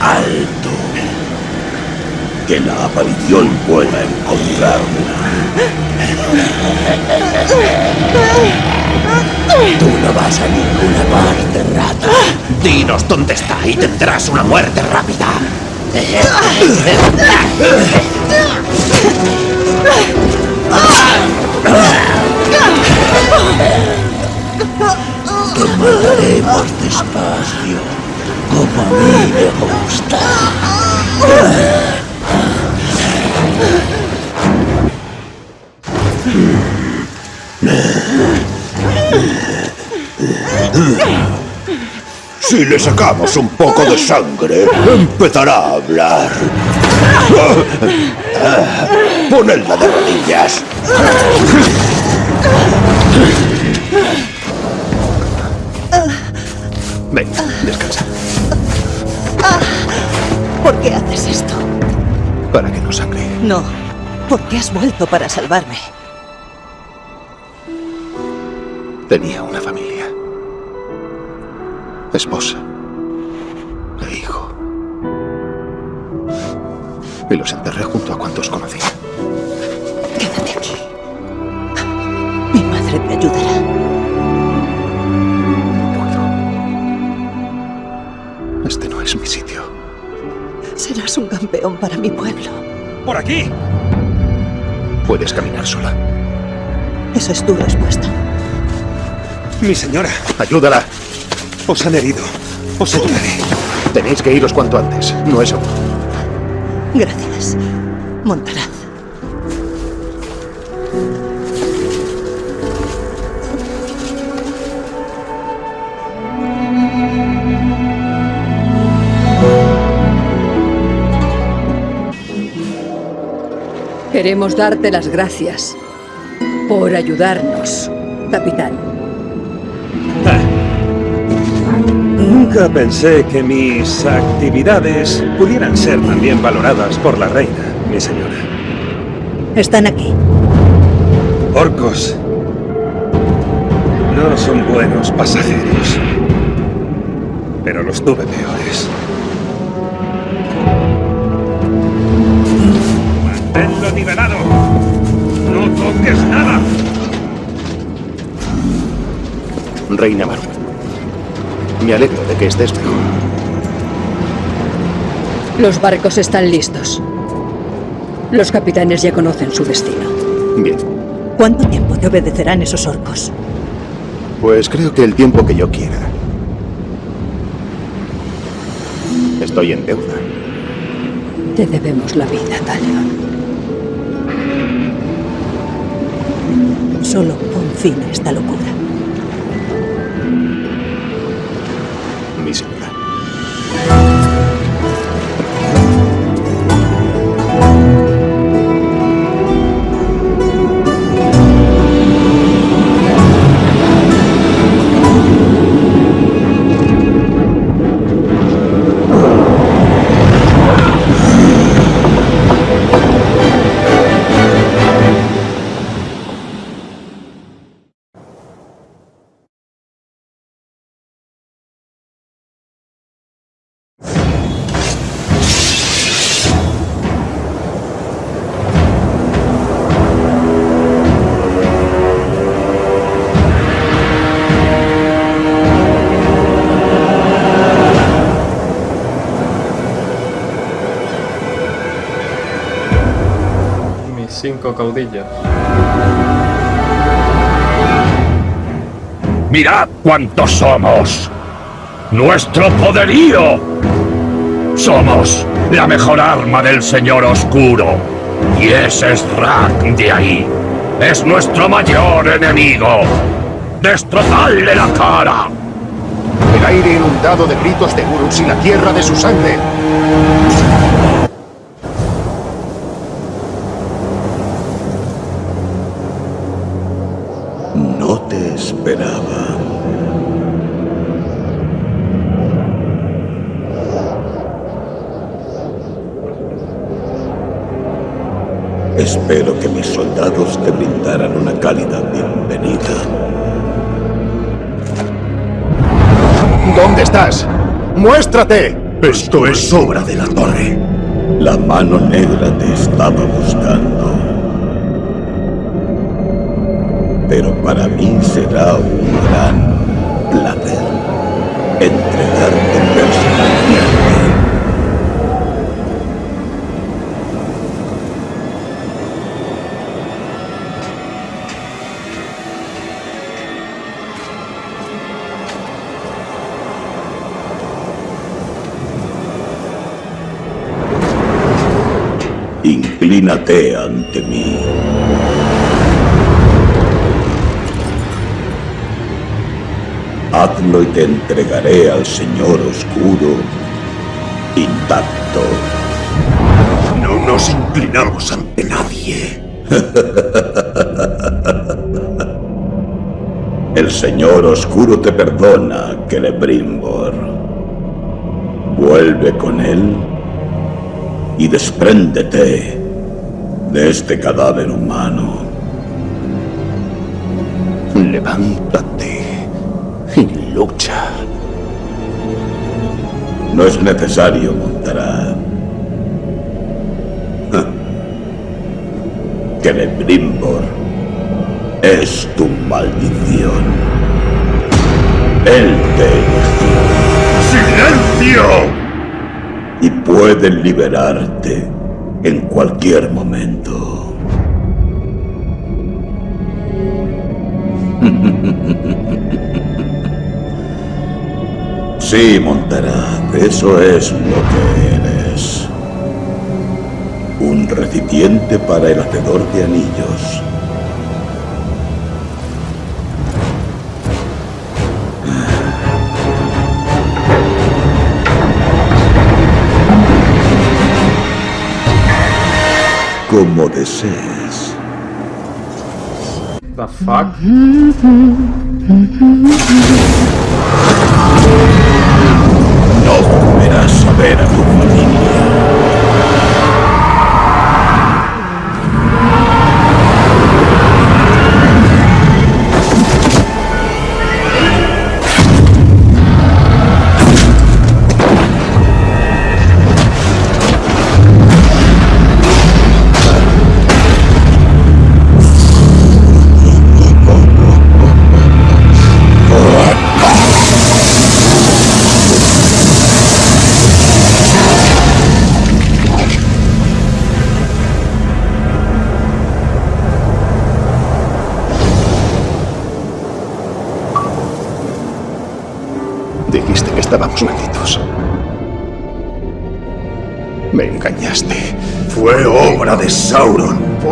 alto. Que la aparición pueda encontrarla. Tú no vas a ninguna parte, rata. Dinos dónde está y tendrás una muerte rápida. Te mataremos despacio, como a mí me gusta. Si le sacamos un poco de sangre, empezará a hablar. Ponedla de rodillas. Ven, descansa. ¿Por qué haces esto? Para que no sangre. No, porque has vuelto para salvarme. Esposa. E hijo. Y los enterré junto a cuantos conocí. Quédate aquí. Mi madre te ayudará. Este no es mi sitio. Serás un campeón para mi pueblo. ¡Por aquí! Puedes caminar sola. Esa es tu respuesta. Mi señora, Ayúdala. Os han herido. Os ayudaré. Tenéis que iros cuanto antes. No es seguro. Gracias. Montaraz. Queremos darte las gracias por ayudarnos, capitán. Nunca pensé que mis actividades pudieran ser también valoradas por la reina, mi señora. Están aquí. Orcos no son buenos pasajeros, pero los tuve peores. ¡Manténlo nivelado! ¡No toques nada! Reina. Me alegro de que estés mejor. Los barcos están listos. Los capitanes ya conocen su destino. Bien. ¿Cuánto tiempo te obedecerán esos orcos? Pues creo que el tiempo que yo quiera. estoy en deuda. Te debemos la vida, Talion. Solo pon fin a esta locura. Caudillas. Mirad cuántos somos. Nuestro poderío. Somos la mejor arma del Señor Oscuro. Y ese es Rak de ahí. Es nuestro mayor enemigo. Destrozadle la cara. El aire inundado de gritos de Urus y la tierra de su sangre. Espero que mis soldados te brindaran una cálida bienvenida. ¿Dónde estás? ¡Muéstrate! Esto es obra de la torre. La mano negra te estaba buscando. Pero para mí será un gran placer entregarte Inclínate ante mí. Hazlo y te entregaré al Señor Oscuro intacto. No nos inclinamos ante nadie. El Señor Oscuro te perdona, Celebrimbor. Vuelve con él y despréndete de este cadáver humano. Levántate y lucha. No es necesario, Montará. Celebrimbor es tu maldición. Él te eligió. ¡Silencio! Y puede liberarte en cualquier momento. Sí, Montará, eso es lo que eres. Un recipiente para el hacedor de anillos. Como desees. The fuck?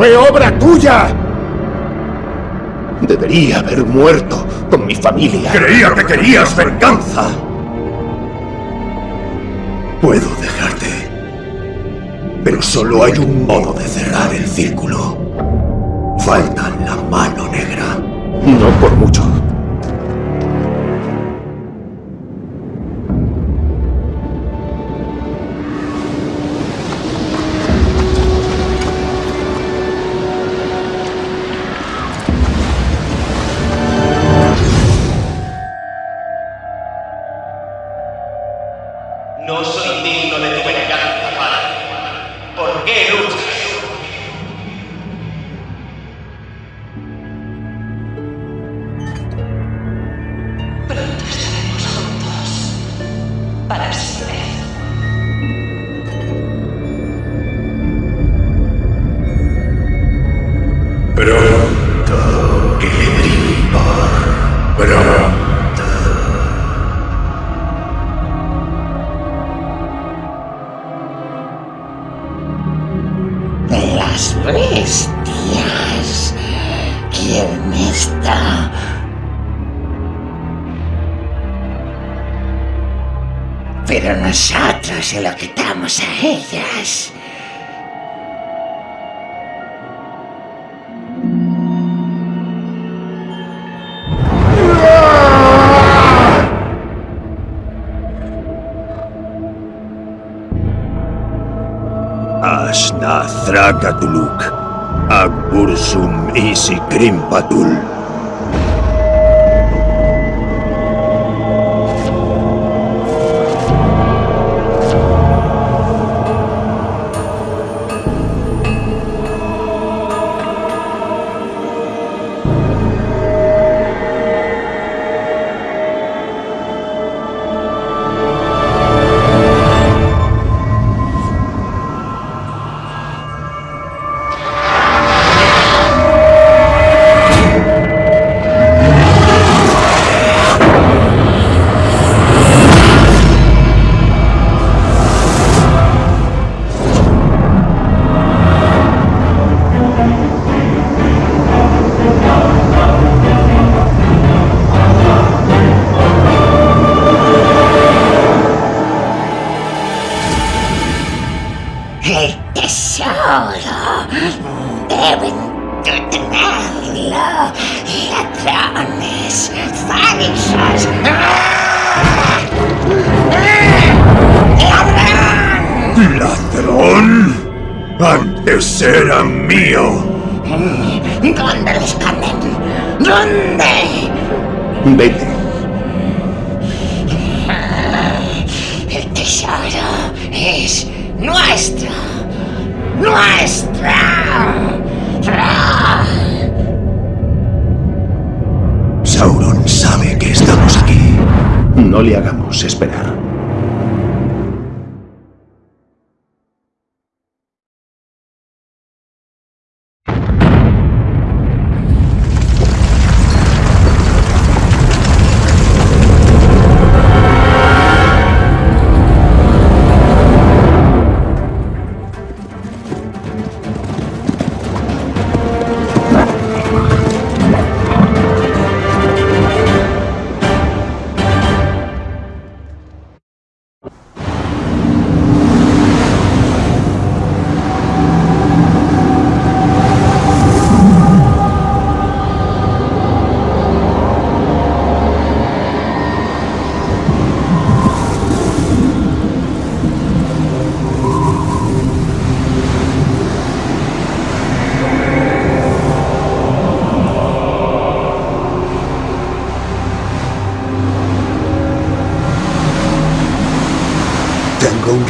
¡Fue obra tuya! Debería haber muerto con mi familia. Creía que querías venganza. Puedo dejarte. Pero solo hay un modo de cerrar el círculo. Pero nosotros se lo quitamos a ellas. Asna Thrakatuluk. Akbursum isi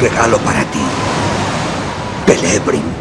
regalo para ti. Celebrimbor.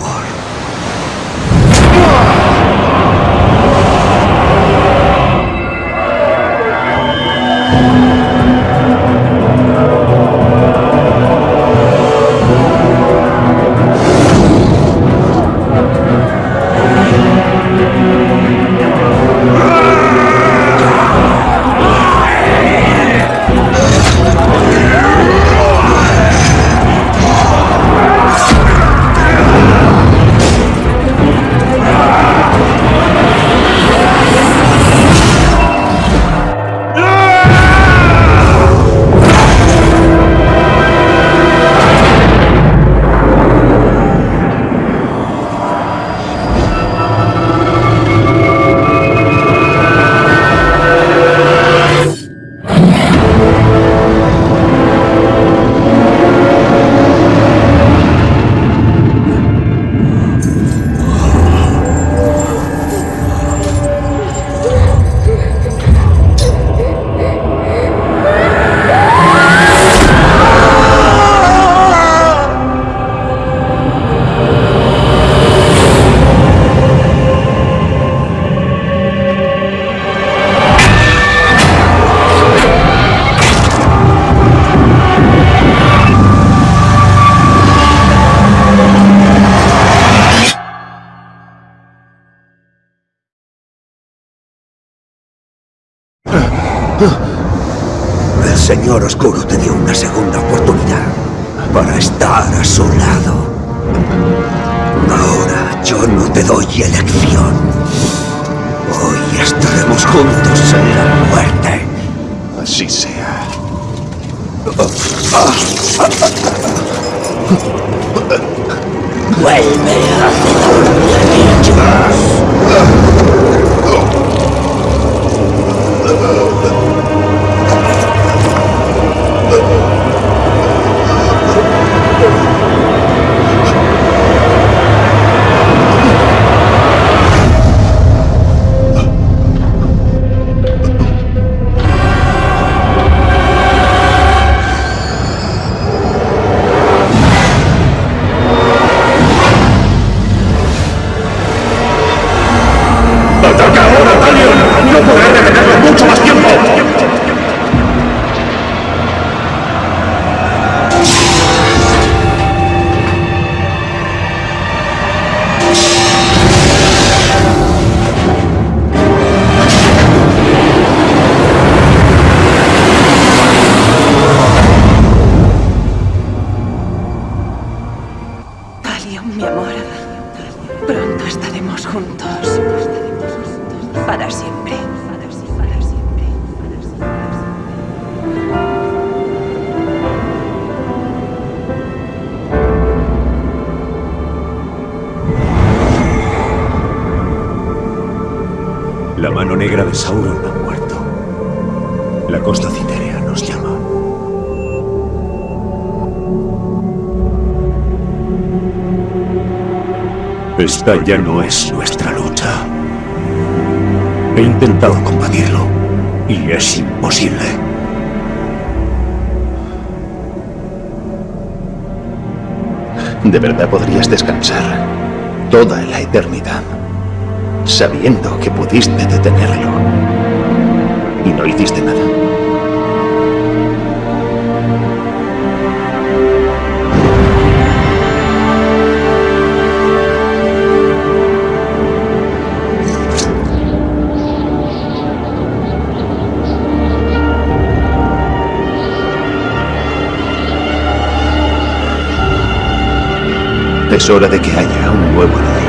Vuelve Esta ya no es nuestra lucha. He intentado combatirlo y es imposible. ¿De verdad podrías descansar toda la eternidad sabiendo que pudiste detenerlo y no hiciste nada? Es hora de que haya un nuevo líder.